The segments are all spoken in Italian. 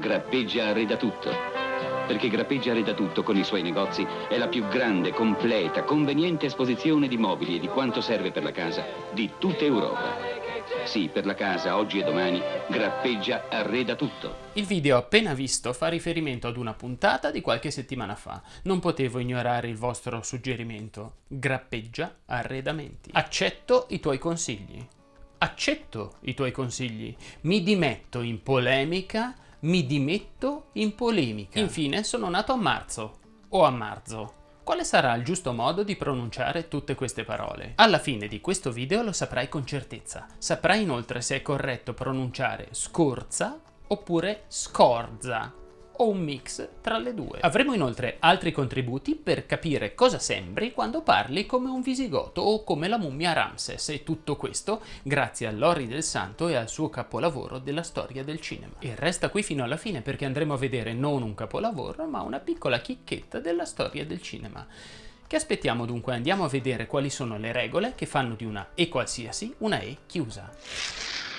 Grappeggia arreda tutto. Perché Grappeggia arreda tutto con i suoi negozi è la più grande, completa, conveniente esposizione di mobili e di quanto serve per la casa di tutta Europa. Sì, per la casa, oggi e domani, Grappeggia arreda tutto. Il video appena visto fa riferimento ad una puntata di qualche settimana fa. Non potevo ignorare il vostro suggerimento. Grappeggia arredamenti. Accetto i tuoi consigli. Accetto i tuoi consigli. Mi dimetto in polemica. Mi dimetto in polemica. Infine sono nato a marzo. O a marzo. Quale sarà il giusto modo di pronunciare tutte queste parole? Alla fine di questo video lo saprai con certezza. Saprai inoltre se è corretto pronunciare scorza oppure scorza o un mix tra le due. Avremo inoltre altri contributi per capire cosa sembri quando parli come un visigoto o come la mummia Ramses e tutto questo grazie a Lori del Santo e al suo capolavoro della storia del cinema. E resta qui fino alla fine perché andremo a vedere non un capolavoro ma una piccola chicchetta della storia del cinema. Che aspettiamo dunque? Andiamo a vedere quali sono le regole che fanno di una E qualsiasi una E chiusa.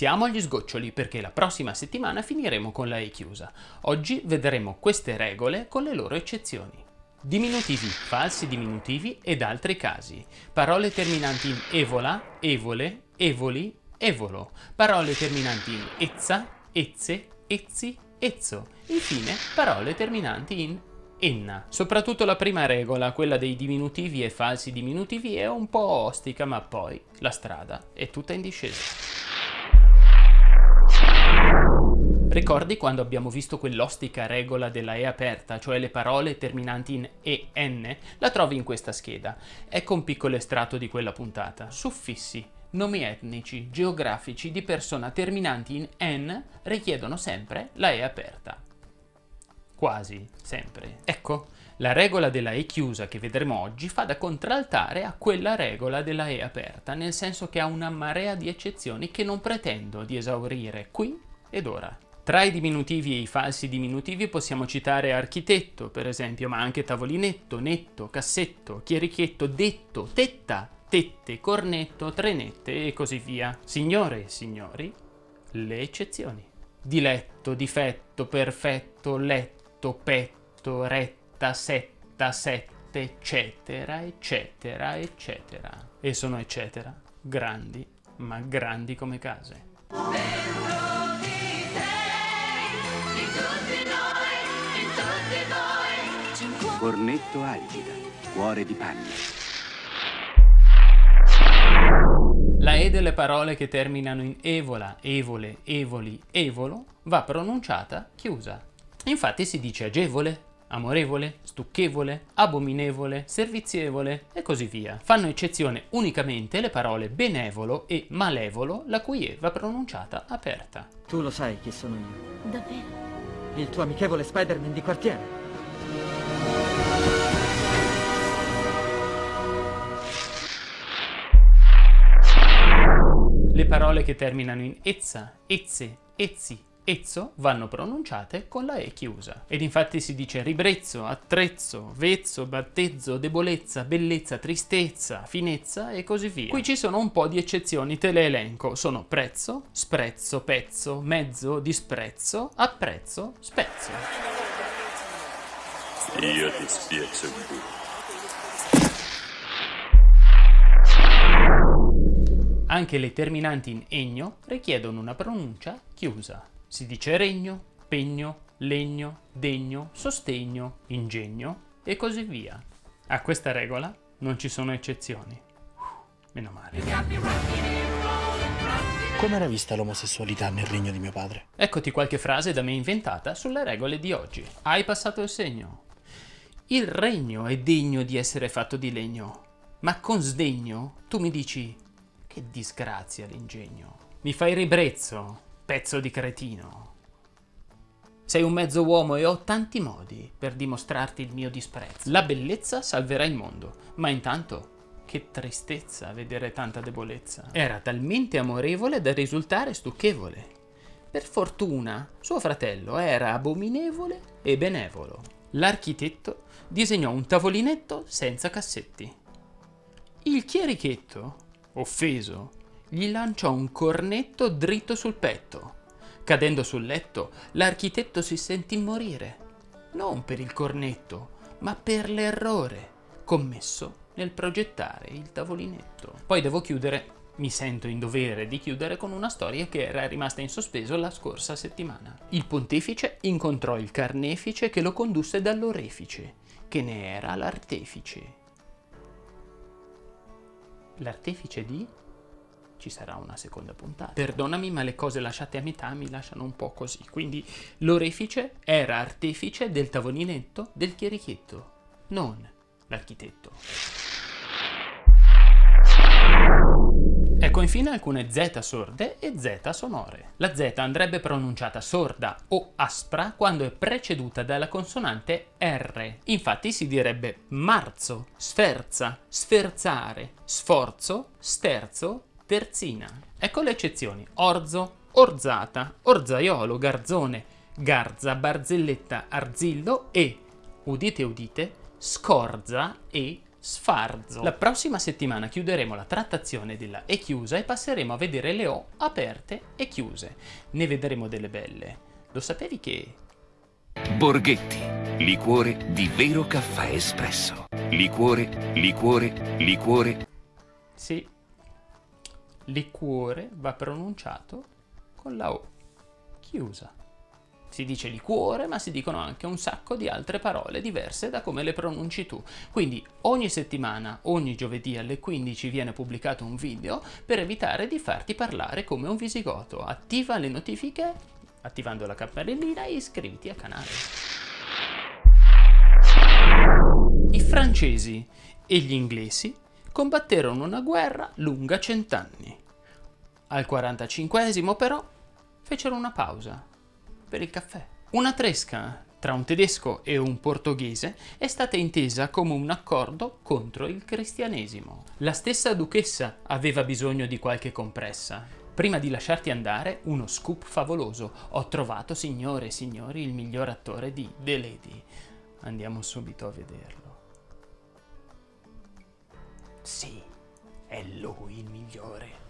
Siamo agli sgoccioli perché la prossima settimana finiremo con la E chiusa. Oggi vedremo queste regole con le loro eccezioni. Diminutivi, falsi diminutivi ed altri casi. Parole terminanti in evola, evole, evoli, evolo. Parole terminanti in ezza, ezze, ezzi, ezzo. Infine, parole terminanti in enna. Soprattutto la prima regola, quella dei diminutivi e falsi diminutivi, è un po' ostica, ma poi la strada è tutta in discesa. Ricordi quando abbiamo visto quell'ostica regola della E aperta, cioè le parole terminanti in EN? La trovi in questa scheda. Ecco un piccolo estratto di quella puntata. Suffissi, nomi etnici, geografici di persona terminanti in N richiedono sempre la E aperta. Quasi sempre. Ecco, la regola della E chiusa che vedremo oggi fa da contraltare a quella regola della E aperta, nel senso che ha una marea di eccezioni che non pretendo di esaurire qui ed ora. Tra i diminutivi e i falsi diminutivi possiamo citare architetto, per esempio, ma anche tavolinetto, netto, cassetto, chierichetto, detto, tetta, tette, cornetto, trenette e così via. Signore e signori, le eccezioni. Diletto, difetto, perfetto, letto, petto, retta, setta, sette, eccetera, eccetera, eccetera. E sono eccetera, grandi, ma grandi come case. Cornetto Algida, cuore di panna. La E delle parole che terminano in evola, evole, evoli, evolo va pronunciata chiusa. Infatti si dice agevole, amorevole, stucchevole, abominevole, servizievole e così via. Fanno eccezione unicamente le parole benevolo e malevolo, la cui E va pronunciata aperta. Tu lo sai chi sono io. Davvero? Il tuo amichevole Spider-Man di quartiere. Parole che terminano in ezza, ezze, ezzi, ezzo vanno pronunciate con la E chiusa. Ed infatti si dice ribrezzo, attrezzo, vezzo, battezzo, debolezza, bellezza, tristezza, finezza e così via. Qui ci sono un po' di eccezioni, te le elenco. Sono prezzo, sprezzo, pezzo, mezzo, disprezzo, apprezzo, spezzo. Io ti spiezzo Anche le terminanti in egno richiedono una pronuncia chiusa. Si dice regno, pegno, legno, degno, sostegno, ingegno e così via. A questa regola non ci sono eccezioni. Meno male. Come era vista l'omosessualità nel regno di mio padre? Eccoti qualche frase da me inventata sulle regole di oggi. Hai passato il segno. Il regno è degno di essere fatto di legno, ma con sdegno tu mi dici che disgrazia l'ingegno. Mi fai ribrezzo, pezzo di cretino. Sei un mezzo uomo e ho tanti modi per dimostrarti il mio disprezzo. La bellezza salverà il mondo, ma intanto che tristezza vedere tanta debolezza. Era talmente amorevole da risultare stucchevole. Per fortuna, suo fratello era abominevole e benevolo. L'architetto disegnò un tavolinetto senza cassetti. Il chierichetto offeso, gli lanciò un cornetto dritto sul petto. Cadendo sul letto, l'architetto si sentì morire, non per il cornetto, ma per l'errore commesso nel progettare il tavolinetto. Poi devo chiudere, mi sento in dovere di chiudere con una storia che era rimasta in sospeso la scorsa settimana. Il pontefice incontrò il carnefice che lo condusse dall'orefice, che ne era l'artefice. L'artefice di? Ci sarà una seconda puntata. Perdonami, ma le cose lasciate a metà mi lasciano un po' così. Quindi l'orefice era artefice del tavolinetto del chierichetto, non l'architetto. Ecco infine alcune Z sorde e Z sonore. La Z andrebbe pronunciata sorda o aspra quando è preceduta dalla consonante R. Infatti si direbbe marzo, sferza, sferzare, sforzo, sterzo, terzina. Ecco le eccezioni. Orzo, orzata, orzaiolo, garzone, garza, barzelletta, arzillo e, udite udite, scorza e sfarzo. La prossima settimana chiuderemo la trattazione della E chiusa e passeremo a vedere le O aperte e chiuse. Ne vedremo delle belle. Lo sapevi che... Borghetti, liquore di vero caffè espresso. Liquore, liquore, liquore. Sì, liquore va pronunciato con la O chiusa. Si dice liquore, ma si dicono anche un sacco di altre parole diverse da come le pronunci tu. Quindi ogni settimana, ogni giovedì alle 15 viene pubblicato un video per evitare di farti parlare come un visigoto. Attiva le notifiche attivando la campanellina e iscriviti al canale. I francesi e gli inglesi combatterono una guerra lunga cent'anni. Al 45 però fecero una pausa per il caffè. Una tresca tra un tedesco e un portoghese è stata intesa come un accordo contro il cristianesimo. La stessa duchessa aveva bisogno di qualche compressa. Prima di lasciarti andare, uno scoop favoloso. Ho trovato, signore e signori, il miglior attore di The Lady. Andiamo subito a vederlo. Sì, è lui il migliore.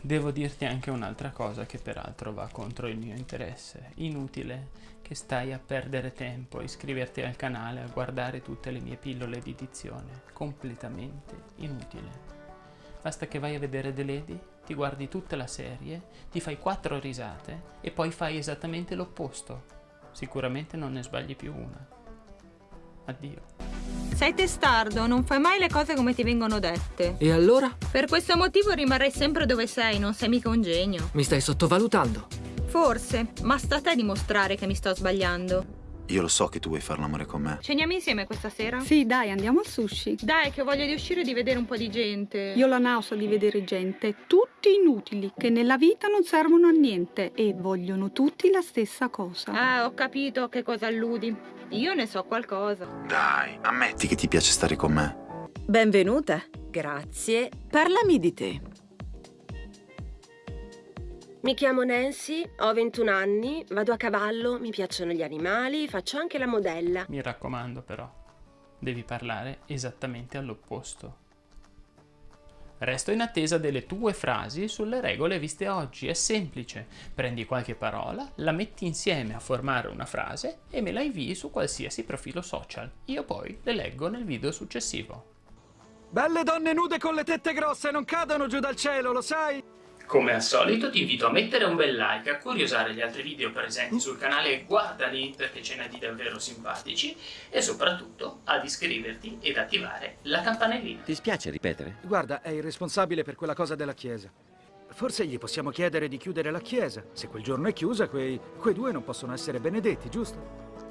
Devo dirti anche un'altra cosa che peraltro va contro il mio interesse. Inutile che stai a perdere tempo a iscriverti al canale a guardare tutte le mie pillole di dizione. Completamente inutile. Basta che vai a vedere The Lady, ti guardi tutta la serie, ti fai quattro risate e poi fai esattamente l'opposto. Sicuramente non ne sbagli più una. Addio. Sei testardo, non fai mai le cose come ti vengono dette. E allora? Per questo motivo rimarrai sempre dove sei, non sei mica un genio. Mi stai sottovalutando. Forse, ma sta a te dimostrare che mi sto sbagliando. Io lo so che tu vuoi fare l'amore con me. Ceniamo insieme questa sera? Sì, dai, andiamo al sushi. Dai, che ho voglia di uscire e di vedere un po' di gente. Io ho la nausea di vedere gente, tutti inutili, che nella vita non servono a niente e vogliono tutti la stessa cosa. Ah, ho capito a che cosa alludi. Io ne so qualcosa. Dai, ammetti che ti piace stare con me. Benvenuta. Grazie. Parlami di te. Mi chiamo Nancy, ho 21 anni, vado a cavallo, mi piacciono gli animali, faccio anche la modella. Mi raccomando però, devi parlare esattamente all'opposto. Resto in attesa delle tue frasi sulle regole viste oggi. È semplice. Prendi qualche parola, la metti insieme a formare una frase e me la invii su qualsiasi profilo social. Io poi le leggo nel video successivo. Belle donne nude con le tette grosse non cadono giù dal cielo, lo sai? Come al solito ti invito a mettere un bel like, a curiosare gli altri video presenti sul canale e guardali perché ce n'è di davvero simpatici e soprattutto ad iscriverti ed attivare la campanellina. Ti spiace ripetere? Guarda, è il responsabile per quella cosa della chiesa. Forse gli possiamo chiedere di chiudere la chiesa. Se quel giorno è chiusa, quei, quei due non possono essere benedetti, giusto?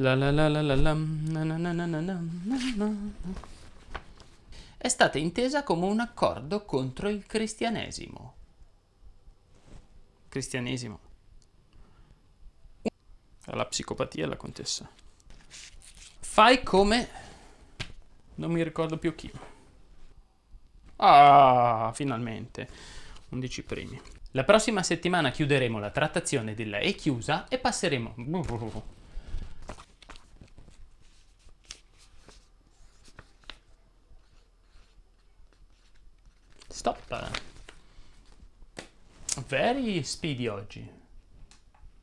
La la la la la la, na na na na na na na. È stata intesa come un accordo contro il cristianesimo. Cristianesimo. La psicopatia la contessa. Fai come... Non mi ricordo più chi. Ah, finalmente. 11 primi. La prossima settimana chiuderemo la trattazione della E chiusa e passeremo... Very speedy oggi.